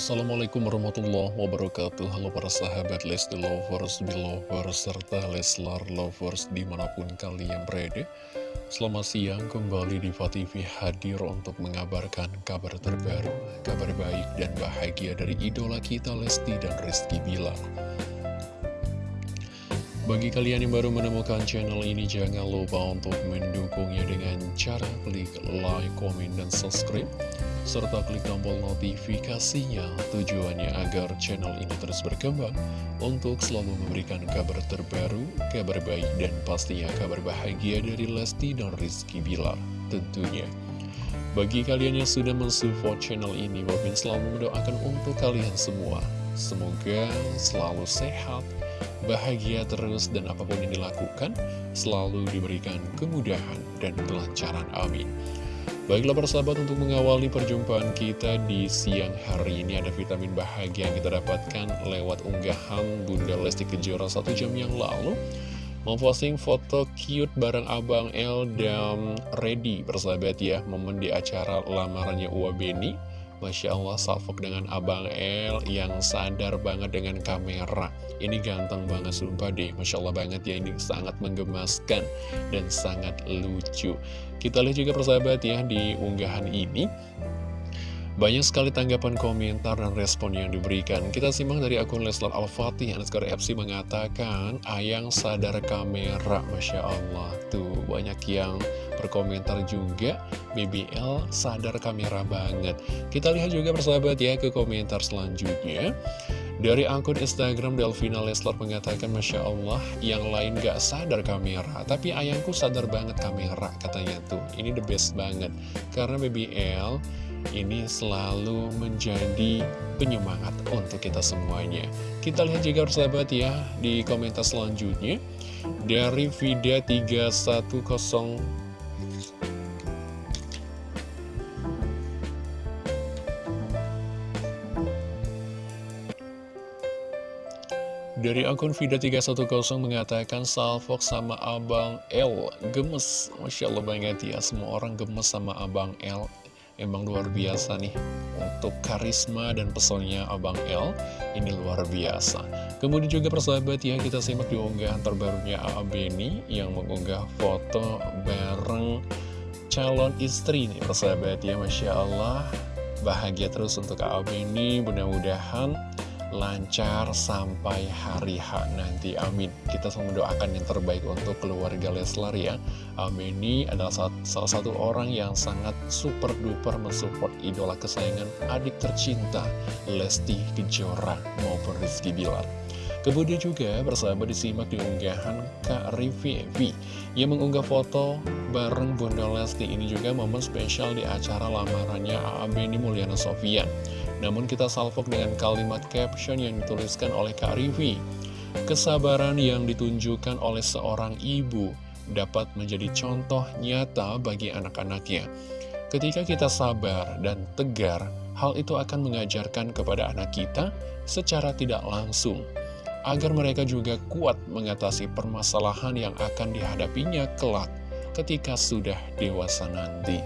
Assalamualaikum warahmatullahi wabarakatuh. Halo para sahabat Lesti Lovers, Belovers, serta Leslar Lovers di mana pun kalian berada. Selamat siang kembali di TV hadir untuk mengabarkan kabar terbaru Kabar baik dan bahagia dari idola kita Lesti dan Rizky Bilar. Bagi kalian yang baru menemukan channel ini, jangan lupa untuk mendukungnya dengan cara klik like, komen, dan subscribe serta klik tombol notifikasinya tujuannya agar channel ini terus berkembang untuk selalu memberikan kabar terbaru, kabar baik, dan pastinya kabar bahagia dari Lesti dan Rizky Bilar tentunya. Bagi kalian yang sudah mensupport channel ini, Bobin selalu mendoakan untuk kalian semua. Semoga selalu sehat, bahagia terus, dan apa pun yang dilakukan selalu diberikan kemudahan dan kelancaran. Amin. Baiklah persahabat untuk mengawali perjumpaan kita di siang hari ini ada vitamin bahagia yang kita dapatkan lewat unggahan Bunda Lesti Kejora. Satu jam yang lalu Memposting foto cute bareng Abang L dan Ready persahabat ya Momen di acara lamarannya Uwa Beni Masya Allah salvok dengan Abang L yang sadar banget dengan kamera. Ini ganteng banget sumpah deh. Masya Allah banget ya ini sangat menggemaskan dan sangat lucu. Kita lihat juga persahabat ya di unggahan ini banyak sekali tanggapan komentar dan respon yang diberikan. Kita simak dari akun Leslar Al-Fatih, Anaskar FC mengatakan, Ayang sadar kamera, Masya Allah. Tuh, banyak yang berkomentar juga, BBL sadar kamera banget. Kita lihat juga persahabat ya ke komentar selanjutnya. Dari akun Instagram Delvina Leslar mengatakan Masya Allah yang lain gak sadar kamera Tapi ayangku sadar banget kamera katanya tuh Ini the best banget Karena BBL ini selalu menjadi penyemangat untuk kita semuanya. Kita lihat juga persahabat ya di komentar selanjutnya. Dari Vida 310 Dari akun Vida310 mengatakan Salfok sama Abang L gemes. Masya Allah banget ya. Semua orang gemes sama Abang L Emang luar biasa nih Untuk karisma dan pesonnya Abang L Ini luar biasa Kemudian juga persahabat ya Kita simak di unggahan terbarunya A.A. Beni Yang mengunggah foto bareng calon istri nih persahabat ya Masya Allah Bahagia terus untuk A.A. Beni Mudah-mudahan lancar sampai hari H nanti. Amin. Kita selalu mendoakan yang terbaik untuk keluarga Leslar ya. Amin. Ini adalah salah satu orang yang sangat super duper mensupport idola kesayangan adik tercinta Lesti Kejora maupun Rizky Bilar Kemudian juga bersama disimak di unggahan Kak Rivi Evi yang mengunggah foto bareng Bunda Lesti ini juga momen spesial di acara lamarannya A.A. Beni Mulyana Sofian. Namun kita salvok dengan kalimat caption yang dituliskan oleh Kak Rivi. Kesabaran yang ditunjukkan oleh seorang ibu dapat menjadi contoh nyata bagi anak-anaknya. Ketika kita sabar dan tegar, hal itu akan mengajarkan kepada anak kita secara tidak langsung, agar mereka juga kuat mengatasi permasalahan yang akan dihadapinya kelak ketika sudah dewasa nanti.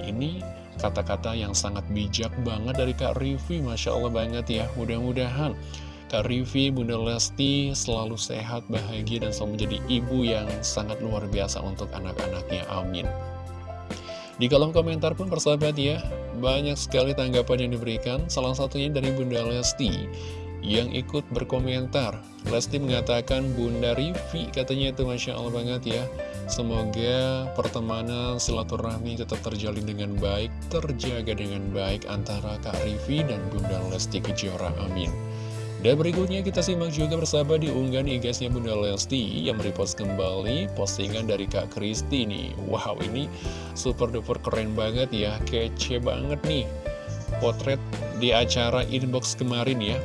Ini Kata-kata yang sangat bijak banget dari Kak Rivi, Masya Allah banget ya. Mudah-mudahan Kak Rivi, Bunda Lesti selalu sehat, bahagia, dan selalu menjadi ibu yang sangat luar biasa untuk anak-anaknya. Amin. Di kolom komentar pun persahabat ya, banyak sekali tanggapan yang diberikan, salah satunya dari Bunda Lesti yang ikut berkomentar. Lesti mengatakan Bunda Rivi, katanya itu Masya Allah banget ya. Semoga pertemanan silaturahmi tetap terjalin dengan baik, terjaga dengan baik antara Kak Rivi dan Bunda Lesti Kejora. Amin. Dan berikutnya kita simak juga bersama di unggahan igasnya Bunda Lesti yang merepost kembali postingan dari Kak Kristi nih. Wow, ini super duper keren banget ya, kece banget nih. Potret di acara inbox kemarin ya.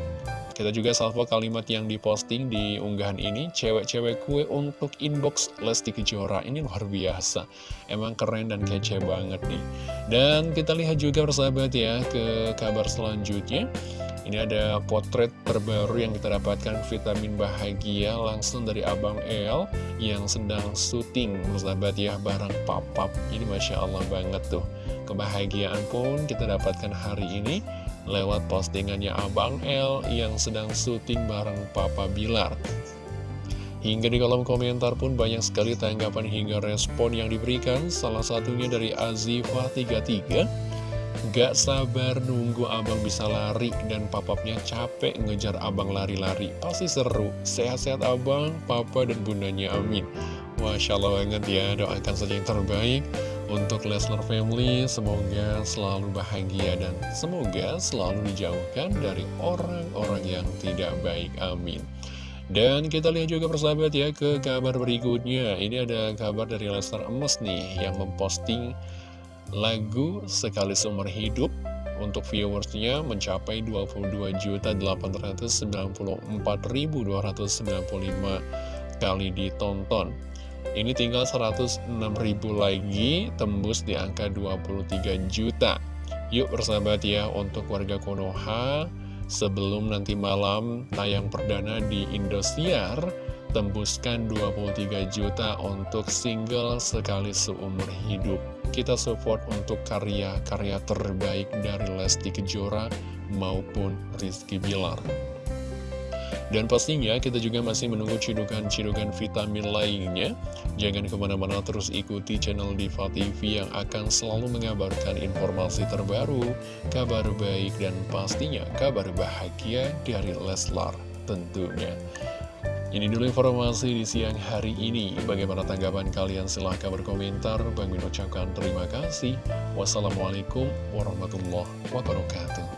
Kita juga salvo kalimat yang diposting di unggahan ini, cewek-cewek kue untuk inbox Lesti Kejora. Ini luar biasa. Emang keren dan kece banget nih. Dan kita lihat juga persahabat ya ke kabar selanjutnya. Ini ada potret terbaru yang kita dapatkan vitamin bahagia langsung dari Abang El yang sedang syuting persahabat ya barang papap. Ini Masya Allah banget tuh. Kebahagiaan pun kita dapatkan hari ini lewat postingannya Abang L yang sedang syuting bareng Papa Bilar. Hingga di kolom komentar pun banyak sekali tanggapan hingga respon yang diberikan, salah satunya dari Azifah33 Gak sabar nunggu abang bisa lari dan papapnya capek ngejar abang lari-lari. Pasti seru. Sehat-sehat abang, papa, dan bundanya. Amin. Masya Allah banget ya. Doakan saja yang terbaik untuk Lesnar Family. Semoga selalu bahagia dan semoga selalu dijauhkan dari orang-orang yang tidak baik. Amin. Dan kita lihat juga persahabat ya ke kabar berikutnya. Ini ada kabar dari Lesnar Emas nih yang memposting lagu Sekali Seumur Hidup untuk viewersnya mencapai 22.894.295 kali ditonton. Ini tinggal 106.000 lagi tembus di angka 23 juta. Yuk bersahabat ya untuk warga Konoha sebelum nanti malam tayang perdana di Indosiar tembuskan 23 juta untuk single sekali seumur hidup. Kita support untuk karya-karya terbaik dari Lesti Kejora maupun Rizky Bilar. Dan pastinya kita juga masih menunggu cidukan-cidukan vitamin lainnya. Jangan ke mana-mana terus ikuti channel Diva TV yang akan selalu mengabarkan informasi terbaru, kabar baik, dan pastinya kabar bahagia dari Leslar tentunya. Ini dulu informasi di siang hari ini. Bagaimana tanggapan kalian? Silahkan berkomentar. Bang Min ucapkan terima kasih. Wassalamualaikum warahmatullahi wabarakatuh.